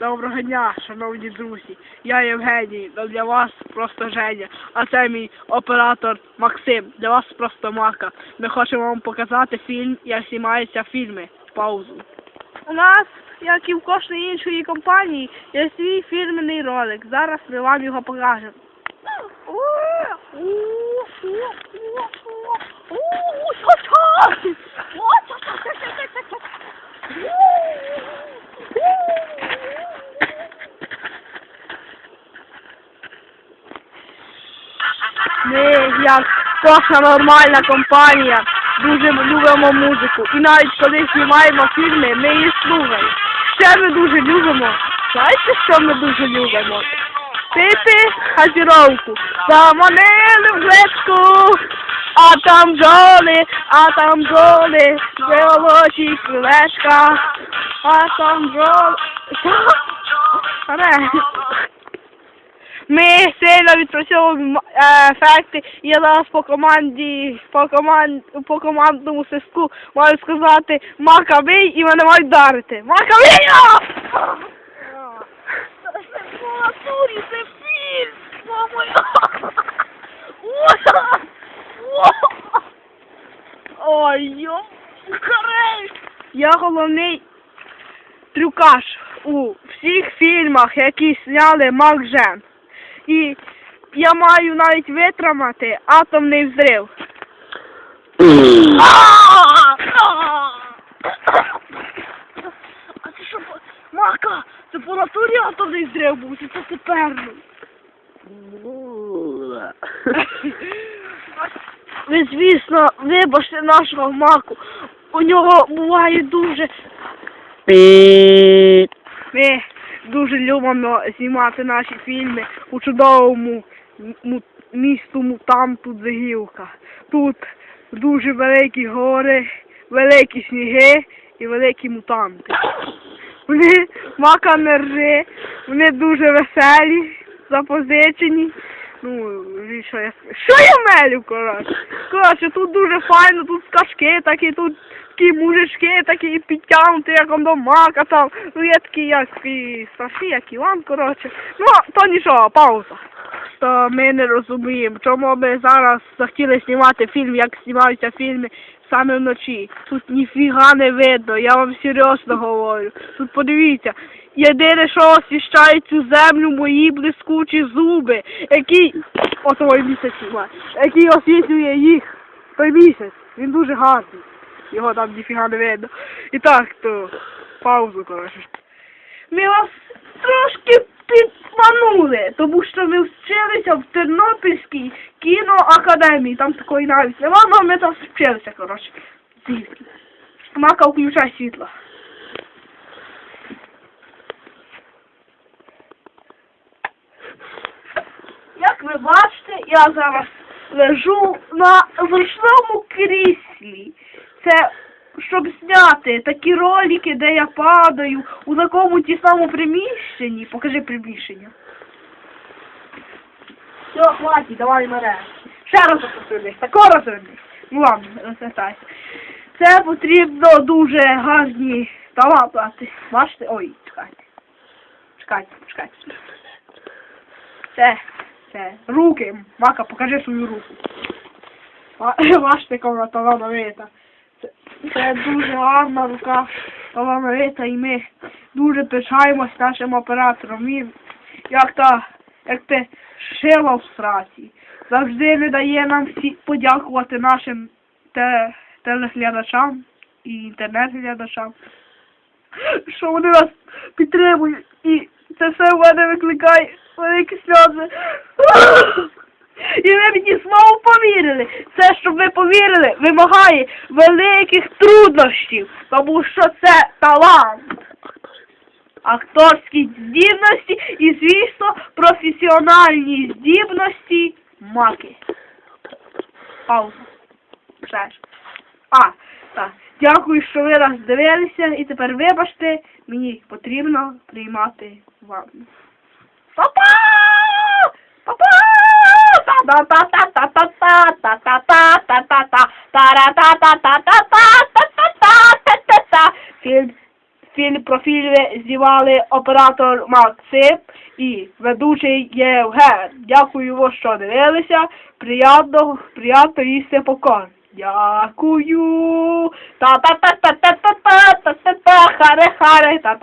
Доброго дня, шановні друзі. Я Євгеній, а для вас просто Женя. А це мій оператор Максим. Для вас просто Мака. Ми хочемо вам показати фільм, як знімаються фільми. Паузу. У нас, як і в кожної іншої компанії, є свій фірменний ролик. Зараз ми вам його покажемо. як кожна нормальна компанія, дуже любимо музику. І навіть коли знімаємо фільми, ми її слухаємо. Ще ми дуже любимо. Знаєте, що ми дуже любимо? Пити газіровку. Заманили в глечку, а там бджоли, а там бджоли, золоті крилечка, а там бджоли. Ми сильно відпрацьовуємо ефекти. Я зараз по команді, по команд, по командному свистку маю сказати Мака і мене мають дарити. Мака бий! Це по натурі, це фільм! Мамо! Ой, йо! Я головний трюкаш у всіх фільмах, які зняли Мак Жен. І я маю навіть витримати атомний взрив. А це що? по- Мака, це по натурі атомний взрив був, чи це тепер? Ви, звісно, вибачте нашого маку. У нього буває дуже ми дуже любимо знімати наші фільми у чудовому му- місту Мутанту Дзигівка. Тут дуже великі гори, великі сніги і великі мутанти. Вони мака не рже, вони дуже веселі, запозичені. Ну, що я що я мелю, коротше? Коротше, тут дуже файно, тут скачки такі, тут такі мужички, такі підтягнуті, як он до мака там. Ну є такі, як і страшні, як Іван, коротше. Ну, то нічого, пауза. То ми не розуміємо, чому ми зараз захотіли знімати фільм, як знімаються фільми саме вночі. Тут ніфіга не видно, я вам серйозно говорю. Тут подивіться, єдине, що освіщає цю землю, мої блискучі зуби, які, той місяць який освітлює їх. Той місяць, він дуже гарний. Його там ніфіга не видно. І так, то паузу, коротше. Ми вас трошки підманули, тому що ми вчилися в Тернопільській кіноакадемії. Там такої навіть нема, але ми там вчилися, коротше. Мака, включай світло. Як ви бачите, я зараз лежу на зручному кріслі. Це щоб зняти такі ролики, де я падаю у такому тісному приміщенні. Покажи приміщення. Все, хватить, давай мене. Ще раз розвернись, тако розвернись. Ну ладно, розвертайся. Це потрібно дуже гарні талапати. Бачите? Ой, чекайте. Чекайте, чекайте. Це, це, руки. Мака, покажи свою руку. Ба- Бачите, вона талановита. Це, дуже гарна рука талановита і ми дуже пишаємось нашим оператором. Він, як та, як те шила в сраці. Завжди не дає нам всі подякувати нашим те, телеглядачам і інтернет-глядачам, що вони нас підтримують. І це все в мене викликає великі сльози. І ви мені знову повірили. Це, щоб ви повірили, вимагає великих труднощів, тому що це талант. Акторські здібності і, звісно, професіональні здібності маки. Пауза. А, так. Дякую, що ви нас дивилися. І тепер вибачте, мені потрібно приймати ванну. Па-па! Фільм, Фільм про знімали оператор Максим і ведучий Євген. Дякую, що дивилися. Приятно, приятно їсти попкорн. Дякую. Та-та-та-та-та-та-та-та-та-та, харе-харе, та-та.